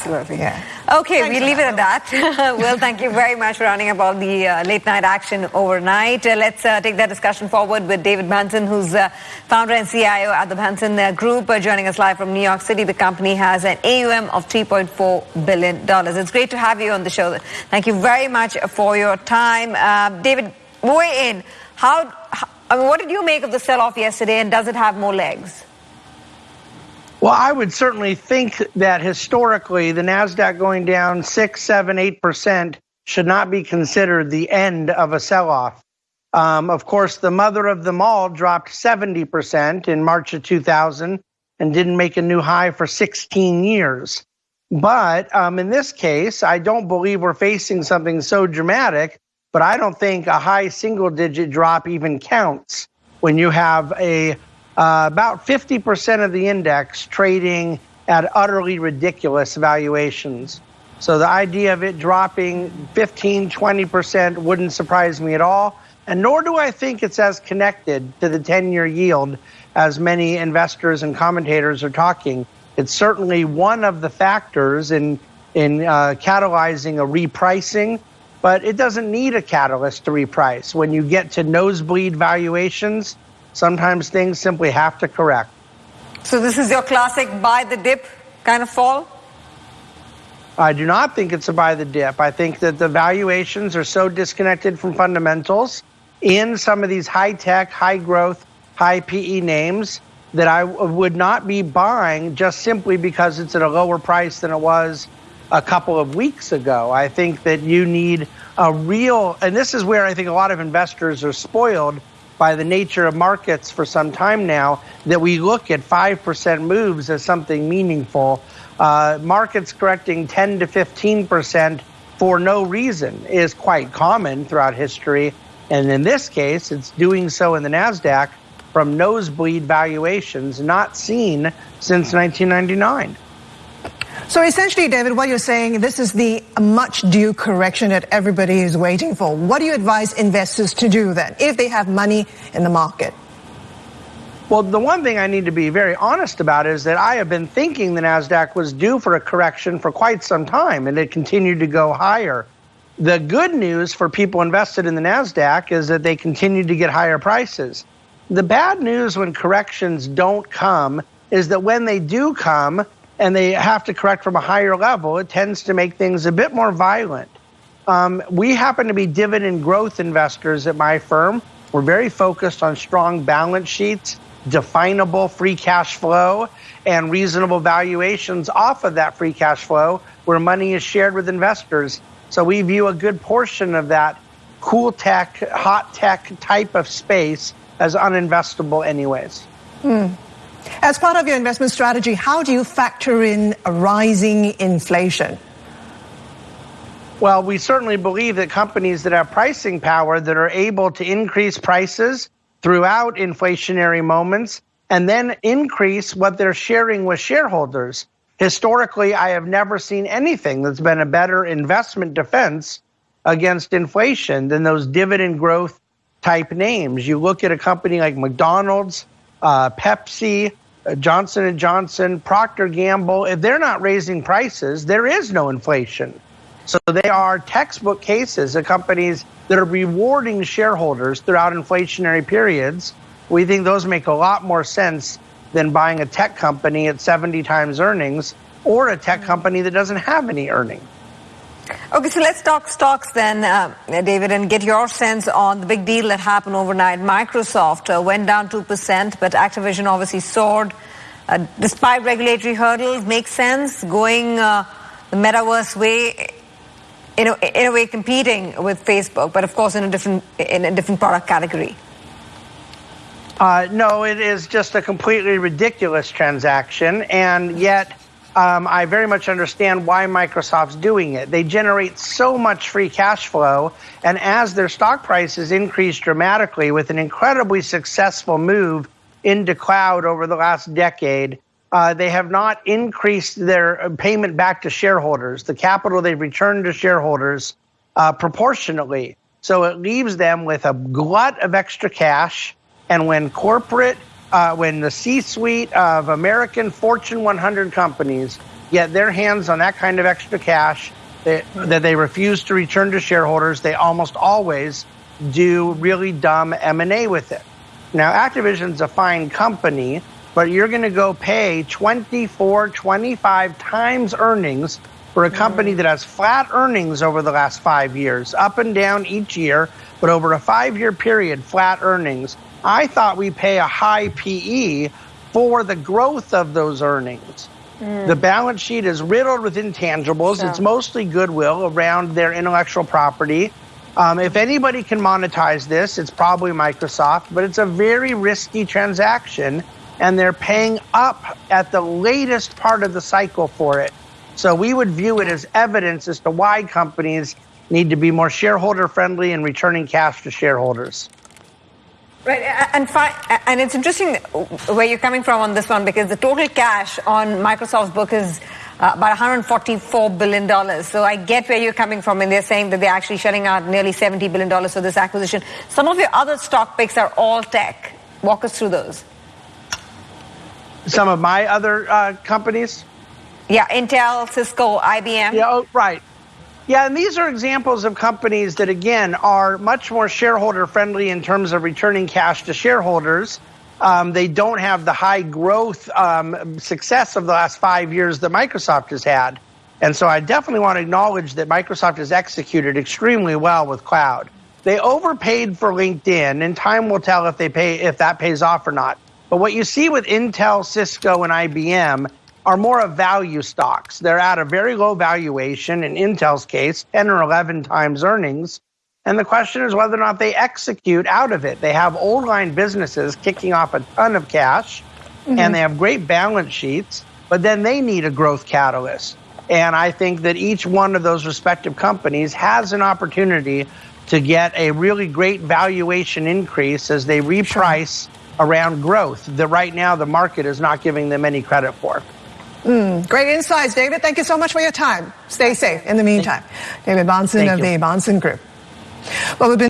Absolutely. Yeah. Okay, we leave it at that. well, thank you very much for running up all the uh, late night action overnight. Uh, let's uh, take that discussion forward with David Bahnsen, who's uh, founder and CIO at the Bahnsen uh, Group, uh, joining us live from New York City. The company has an AUM of $3.4 billion. It's great to have you on the show. Thank you very much for your time. David, weigh in. How, how, I mean, what did you make of the sell off yesterday, and does it have more legs? Well, I would certainly think that historically, the NASDAQ going down six, seven, eight percent should not be considered the end of a sell off. Um, of course, the mother of them all dropped 70% in March of 2000 and didn't make a new high for 16 years. But um, in this case, I don't believe we're facing something so dramatic, but I don't think a high single digit drop even counts when you have a uh, about 50% of the index trading at utterly ridiculous valuations. So the idea of it dropping 15, 20% wouldn't surprise me at all. And nor do I think it's as connected to the 10 year yield as many investors and commentators are talking. It's certainly one of the factors in, in uh, catalyzing a repricing, but it doesn't need a catalyst to reprice. When you get to nosebleed valuations, Sometimes things simply have to correct. So this is your classic buy the dip kind of fall? I do not think it's a buy the dip. I think that the valuations are so disconnected from fundamentals in some of these high tech, high growth, high PE names that I would not be buying just simply because it's at a lower price than it was a couple of weeks ago. I think that you need a real, and this is where I think a lot of investors are spoiled by the nature of markets for some time now that we look at 5% moves as something meaningful. Uh, markets correcting 10 to 15% for no reason is quite common throughout history. And in this case, it's doing so in the NASDAQ from nosebleed valuations not seen since 1999. So essentially, David, what you're saying, this is the much due correction that everybody is waiting for. What do you advise investors to do then if they have money in the market? Well, the one thing I need to be very honest about is that I have been thinking the NASDAQ was due for a correction for quite some time and it continued to go higher. The good news for people invested in the NASDAQ is that they continue to get higher prices. The bad news when corrections don't come is that when they do come, and they have to correct from a higher level, it tends to make things a bit more violent. Um, we happen to be dividend growth investors at my firm. We're very focused on strong balance sheets, definable free cash flow, and reasonable valuations off of that free cash flow where money is shared with investors. So we view a good portion of that cool tech, hot tech type of space as uninvestable, anyways. Mm. As part of your investment strategy, how do you factor in a rising inflation? Well, we certainly believe that companies that have pricing power that are able to increase prices throughout inflationary moments and then increase what they're sharing with shareholders. Historically, I have never seen anything that's been a better investment defense against inflation than those dividend growth type names. You look at a company like McDonald's, uh, Pepsi, uh, Johnson and Johnson, Procter Gamble, if they're not raising prices, there is no inflation. So they are textbook cases of companies that are rewarding shareholders throughout inflationary periods. We think those make a lot more sense than buying a tech company at 70 times earnings or a tech company that doesn't have any earning. Okay, so let's talk stocks then, uh, David, and get your sense on the big deal that happened overnight. Microsoft uh, went down 2%, but Activision obviously soared. Uh, despite regulatory hurdles, makes sense going uh, the metaverse way, in a, in a way competing with Facebook, but of course in a different, in a different product category. Uh, no, it is just a completely ridiculous transaction, and yet um, I very much understand why Microsoft's doing it. They generate so much free cash flow, and as their stock prices increase dramatically with an incredibly successful move into cloud over the last decade, uh, they have not increased their payment back to shareholders, the capital they've returned to shareholders uh, proportionately. So it leaves them with a glut of extra cash. And when corporate uh, when the C suite of American Fortune 100 companies get their hands on that kind of extra cash that, that they refuse to return to shareholders. They almost always do really dumb M&A with it. Now, Activision's a fine company, but you're going to go pay 24, 25 times earnings for a company that has flat earnings over the last five years, up and down each year, but over a five year period, flat earnings. I thought we pay a high PE for the growth of those earnings. Mm. The balance sheet is riddled with intangibles. It's mostly goodwill around their intellectual property. Um, if anybody can monetize this, it's probably Microsoft, but it's a very risky transaction, and they're paying up at the latest part of the cycle for it. So we would view it as evidence as to why companies need to be more shareholder friendly and returning cash to shareholders. Right, and fi- and it's interesting where you're coming from on this one because the total cash on Microsoft's book is uh, about 144 billion dollars. So I get where you're coming from, and they're saying that they're actually shutting out nearly 70 billion dollars for this acquisition. Some of your other stock picks are all tech. Walk us through those. Some of my other uh, companies. Yeah, Intel, Cisco, IBM. Yeah, oh, right. Yeah, and these are examples of companies that, again, are much more shareholder friendly in terms of returning cash to shareholders. Um, they don't have the high growth um, success of the last five years that Microsoft has had. And so I definitely want to acknowledge that Microsoft has executed extremely well with cloud. They overpaid for LinkedIn, and time will tell if they pay if that pays off or not. But what you see with Intel, Cisco, and IBM are more of value stocks. They're at a very low valuation, in Intel's case, 10 or 11 times earnings. And the question is whether or not they execute out of it. They have old line businesses kicking off a ton of cash, mm-hmm. and they have great balance sheets, but then they need a growth catalyst. And I think that each one of those respective companies has an opportunity to get a really great valuation increase as they reprice around growth that right now the market is not giving them any credit for. Mm, great insights, David. Thank you so much for your time. Stay safe in the meantime. David Bahnsen of the Bahnsen Group. Well, we've been